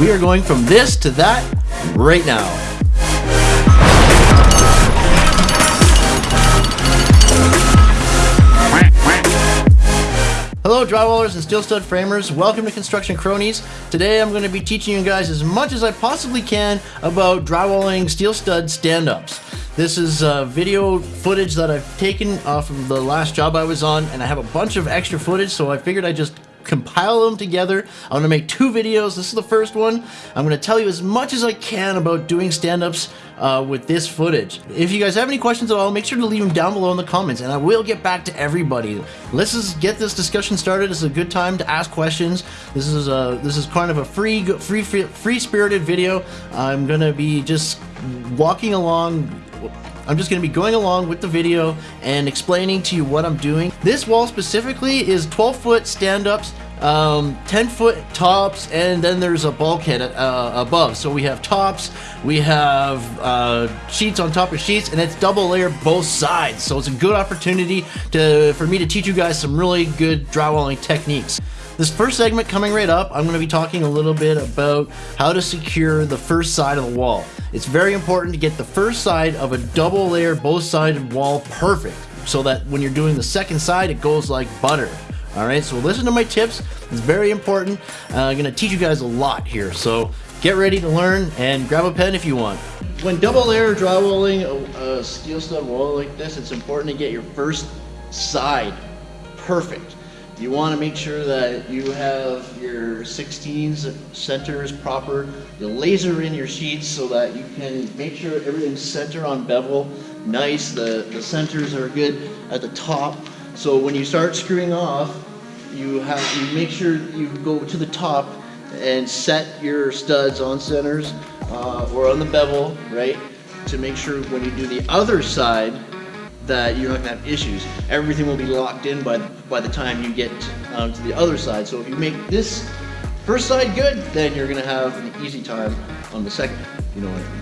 We are going from this to that right now. Hello drywallers and steel stud framers, welcome to Construction Cronies. Today I'm going to be teaching you guys as much as I possibly can about drywalling steel stud stand-ups. This is uh, video footage that I've taken off of the last job I was on and I have a bunch of extra footage so I figured I'd just compile them together. I'm going to make two videos. This is the first one. I'm going to tell you as much as I can about doing stand-ups uh, with this footage. If you guys have any questions at all, make sure to leave them down below in the comments and I will get back to everybody. Let's just get this discussion started. It's a good time to ask questions. This is a this is kind of a free free free spirited video. I'm going to be just walking along I'm just going to be going along with the video and explaining to you what I'm doing. This wall specifically is 12 foot stand-ups um, 10 foot tops and then there's a bulkhead uh, above so we have tops we have uh, sheets on top of sheets and it's double layer both sides so it's a good opportunity to for me to teach you guys some really good drywalling techniques this first segment coming right up, I'm going to be talking a little bit about how to secure the first side of the wall. It's very important to get the first side of a double layer, both sided wall perfect so that when you're doing the second side, it goes like butter. All right, so listen to my tips. It's very important. Uh, I'm to teach you guys a lot here. So get ready to learn and grab a pen if you want. When double layer drywalling a, a steel stud wall like this, it's important to get your first side perfect. You want to make sure that you have your 16s centers proper. You laser in your sheets so that you can make sure everything's center on bevel, nice, the, the centers are good at the top. So when you start screwing off, you have you make sure you go to the top and set your studs on centers uh, or on the bevel, right? To make sure when you do the other side, that you're not gonna have issues. Everything will be locked in by by the time you get um, to the other side. So if you make this first side good, then you're gonna have an easy time on the second. You know what I mean?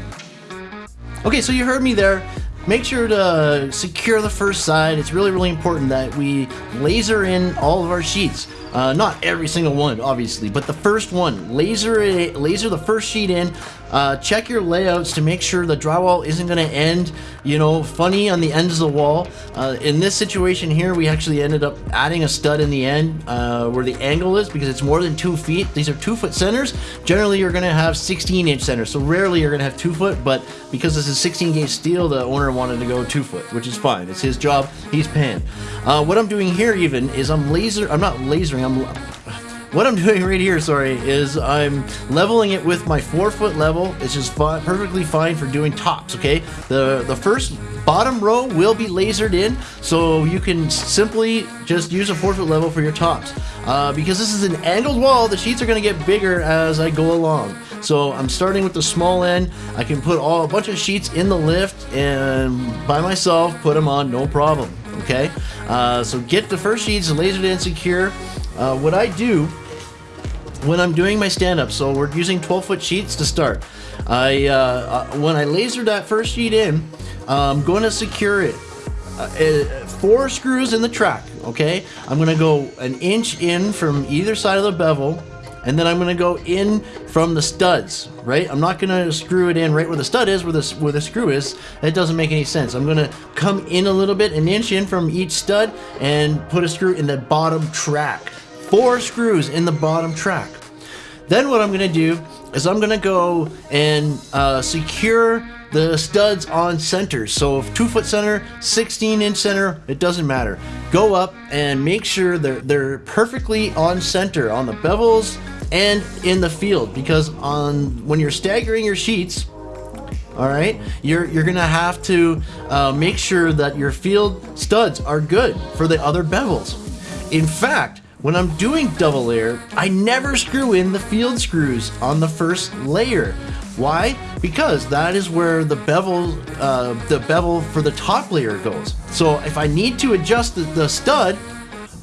Okay, so you heard me there. Make sure to secure the first side. It's really, really important that we laser in all of our sheets. Uh, not every single one, obviously, but the first one. Laser, it, laser the first sheet in. Uh, check your layouts to make sure the drywall isn't going to end, you know, funny on the ends of the wall. Uh, in this situation here, we actually ended up adding a stud in the end uh, where the angle is because it's more than two feet. These are two foot centers. Generally, you're going to have 16 inch centers, so rarely you're going to have two foot, but because this is 16 gauge steel, the owner wanted to go two foot, which is fine. It's his job. He's paying. Uh, what I'm doing here even is I'm laser, I'm not lasering, I'm what I'm doing right here, sorry, is I'm leveling it with my four foot level. It's just perfectly fine for doing tops, okay? The, the first bottom row will be lasered in, so you can simply just use a four foot level for your tops. Uh, because this is an angled wall, the sheets are gonna get bigger as I go along. So I'm starting with the small end. I can put all a bunch of sheets in the lift and by myself put them on, no problem. Okay, uh, so get the first sheets lasered in secure. Uh, what I do when I'm doing my stand-up, so we're using 12 foot sheets to start. I uh, uh, When I laser that first sheet in, I'm going to secure it. Uh, uh, four screws in the track, okay? I'm going to go an inch in from either side of the bevel and then I'm gonna go in from the studs, right? I'm not gonna screw it in right where the stud is, where the, where the screw is. That doesn't make any sense. I'm gonna come in a little bit, an inch in from each stud, and put a screw in the bottom track. Four screws in the bottom track. Then what I'm gonna do is I'm gonna go and uh, secure the studs on centers. So if two foot center, 16 inch center, it doesn't matter. Go up and make sure they're, they're perfectly on center on the bevels and in the field because on when you're staggering your sheets, all right, you're, you're gonna have to uh, make sure that your field studs are good for the other bevels. In fact, when I'm doing double layer, I never screw in the field screws on the first layer. Why? Because that is where the bevel, uh, the bevel for the top layer goes. So if I need to adjust the, the stud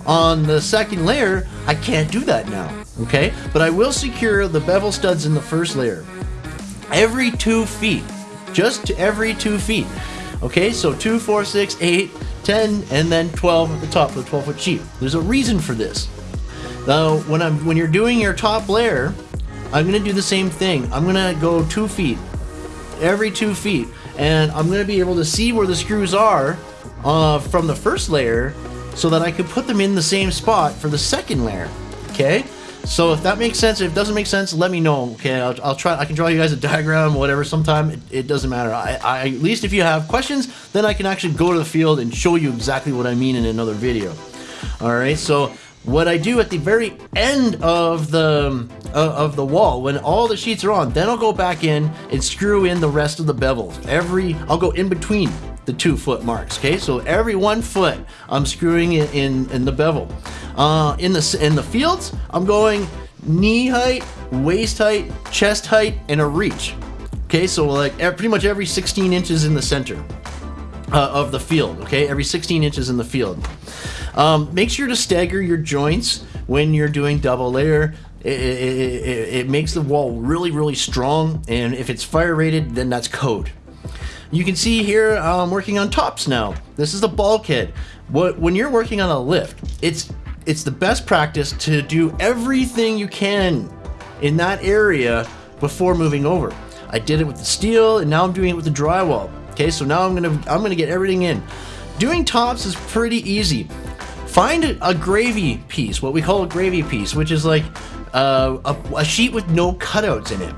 on the second layer, I can't do that now, okay? But I will secure the bevel studs in the first layer. Every two feet, just every two feet. Okay, so two, four, six, eight, 10, and then 12 at the top of the 12 foot sheet. There's a reason for this. Now, when I'm when you're doing your top layer, I'm gonna do the same thing. I'm gonna go two feet, every two feet, and I'm gonna be able to see where the screws are uh, from the first layer so that I could put them in the same spot for the second layer, okay? So if that makes sense, if it doesn't make sense, let me know. Okay, I'll, I'll try. I can draw you guys a diagram, whatever. Sometime it, it doesn't matter. I, I, at least if you have questions, then I can actually go to the field and show you exactly what I mean in another video. All right. So what I do at the very end of the uh, of the wall when all the sheets are on, then I'll go back in and screw in the rest of the bevels. Every I'll go in between the two foot marks. Okay, so every one foot I'm screwing in in, in the bevel. Uh, in the in the fields, I'm going knee height, waist height, chest height, and a reach. Okay, so like pretty much every 16 inches in the center uh, of the field. Okay, every 16 inches in the field. Um, make sure to stagger your joints when you're doing double layer. It, it, it, it makes the wall really, really strong, and if it's fire rated, then that's code. You can see here I'm working on tops now. This is the bulkhead. When you're working on a lift, it's it's the best practice to do everything you can in that area before moving over. I did it with the steel and now I'm doing it with the drywall. Okay, so now I'm gonna I'm gonna get everything in. Doing tops is pretty easy. Find a, a gravy piece, what we call a gravy piece, which is like uh, a, a sheet with no cutouts in it.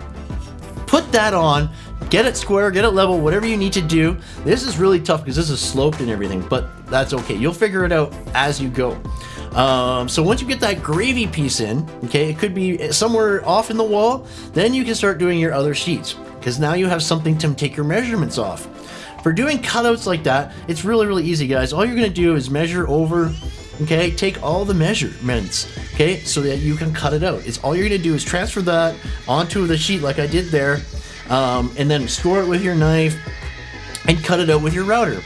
Put that on, get it square, get it level, whatever you need to do. This is really tough because this is sloped and everything, but that's okay. You'll figure it out as you go. Um, so once you get that gravy piece in, okay, it could be somewhere off in the wall, then you can start doing your other sheets because now you have something to take your measurements off. For doing cutouts like that, it's really, really easy, guys. All you're to do is measure over, okay, take all the measurements, okay, so that you can cut it out. It's all you're to do is transfer that onto the sheet like I did there, um, and then score it with your knife and cut it out with your router.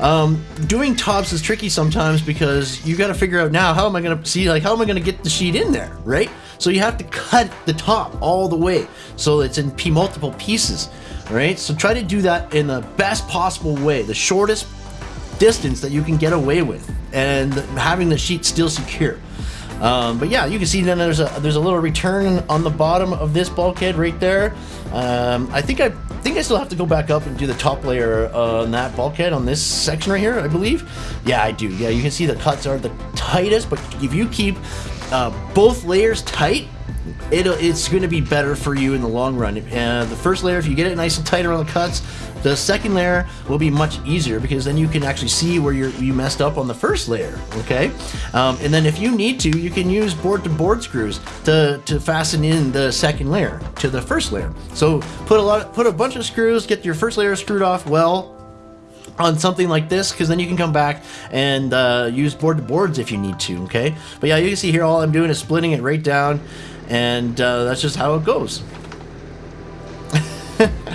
Um, doing tops is tricky sometimes because you got to figure out now how am I going to see like how am I going to get the sheet in there, right? So you have to cut the top all the way so it's in p multiple pieces, right? So try to do that in the best possible way, the shortest distance that you can get away with, and having the sheet still secure. Um, but yeah, you can see then there's a there's a little return on the bottom of this bulkhead right there. Um, I think I think I still have to go back up and do the top layer on that bulkhead on this section right here, I believe. Yeah, I do. Yeah, you can see the cuts are the tightest, but if you keep uh, both layers tight, it it's going to be better for you in the long run. And the first layer, if you get it nice and tight around the cuts, the second layer will be much easier because then you can actually see where you you messed up on the first layer, okay? Um, and then if you need to, you can use board-to-board -board screws to, to fasten in the second layer to the first layer. So put a lot, put a bunch of screws, get your first layer screwed off well, on something like this because then you can come back and uh, use board to boards if you need to okay but yeah you can see here all I'm doing is splitting it right down and uh, that's just how it goes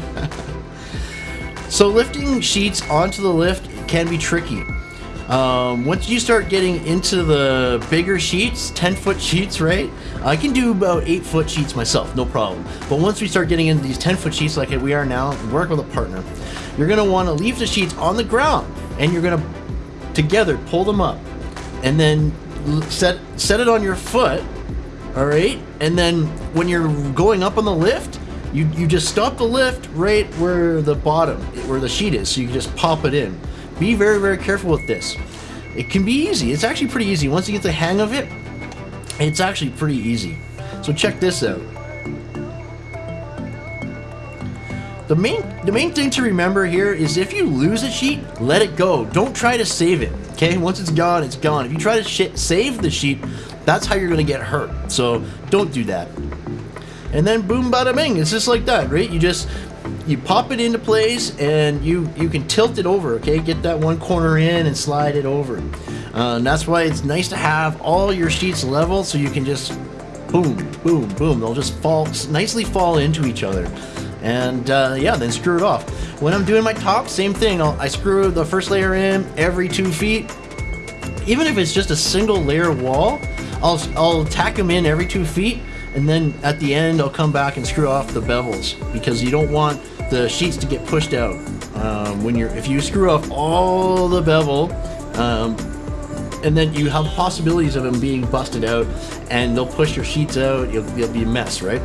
So lifting sheets onto the lift can be tricky. Um, once you start getting into the bigger sheets, 10 foot sheets, right? I can do about 8 foot sheets myself, no problem. But once we start getting into these 10 foot sheets like we are now, work with a partner, you're going to want to leave the sheets on the ground and you're going to together pull them up and then set set it on your foot, all right? And then when you're going up on the lift, you, you just stop the lift right where the bottom, where the sheet is, so you can just pop it in. Be very, very careful with this. It can be easy. It's actually pretty easy. Once you get the hang of it, it's actually pretty easy. So check this out. The main, the main thing to remember here is if you lose a sheet, let it go. Don't try to save it, okay? Once it's gone, it's gone. If you try to shit save the sheet, that's how you're gonna get hurt. So don't do that. And then boom bada bing it's just like that right? You just you pop it into place and you you can tilt it over okay? Get that one corner in and slide it over. Uh, and that's why it's nice to have all your sheets level so you can just boom boom boom. They'll just fall nicely fall into each other. And uh, yeah then screw it off. When I'm doing my top same thing. I'll, I screw the first layer in every two feet. Even if it's just a single layer wall I'll, I'll tack them in every two feet and then at the end I'll come back and screw off the bevels because you don't want the sheets to get pushed out. Um, when you're if you screw off all the bevel um, and then you have possibilities of them being busted out and they'll push your sheets out you'll, you'll be a mess right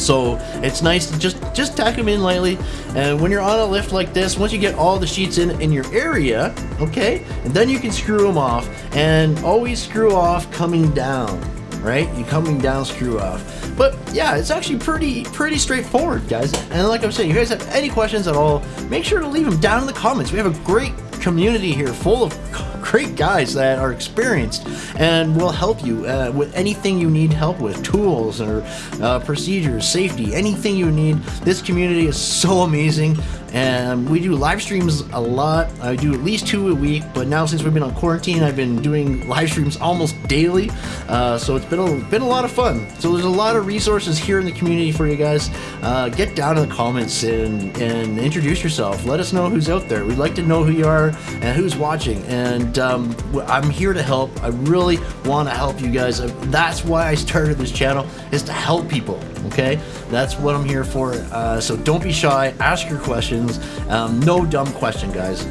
So it's nice to just just tack them in lightly. And when you're on a lift like this, once you get all the sheets in in your area, okay, and then you can screw them off. And always screw off coming down, right? You coming down, screw off. But yeah, it's actually pretty pretty straightforward, guys. And like I'm saying, if you guys have any questions at all, make sure to leave them down in the comments. We have a great community here full of great guys that are experienced and will help you uh, with anything you need help with tools or uh, procedures safety anything you need. This community is so amazing and we do live streams a lot. I do at least two a week but now since we've been on quarantine i've been doing live streams almost daily. Uh, so it's been a, been a lot of fun. So there's a lot of resources here in the community for you guys. Uh, get down in the comments and, and introduce yourself. Let us know who's out there. We'd like to know who you are and who's watching. And um, i'm here to help. I really want to help you guys. That's why i started this channel is to help people okay? That's what i'm here for. Uh, so don't be shy. Ask your questions. Um, no dumb question, guys.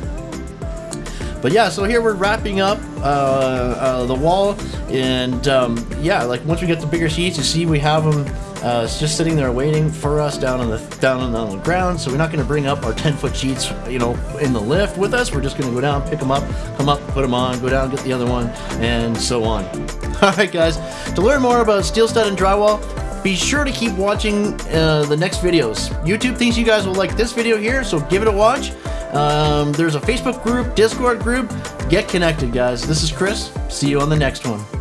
But yeah, so here we're wrapping up uh, uh, the wall, and um, yeah, like once we get the bigger sheets, you see we have them uh, just sitting there waiting for us down on the down on the ground. So we're not going to bring up our 10 foot sheets, you know, in the lift with us. We're just going to go down, pick them up, come up, put them on, go down, get the other one, and so on. All right, guys. To learn more about steel stud and drywall, be sure to keep watching uh, the next videos. YouTube thinks you guys will like this video here, so give it a watch. Um, there's a Facebook group, Discord group. Get connected, guys. This is Chris. See you on the next one.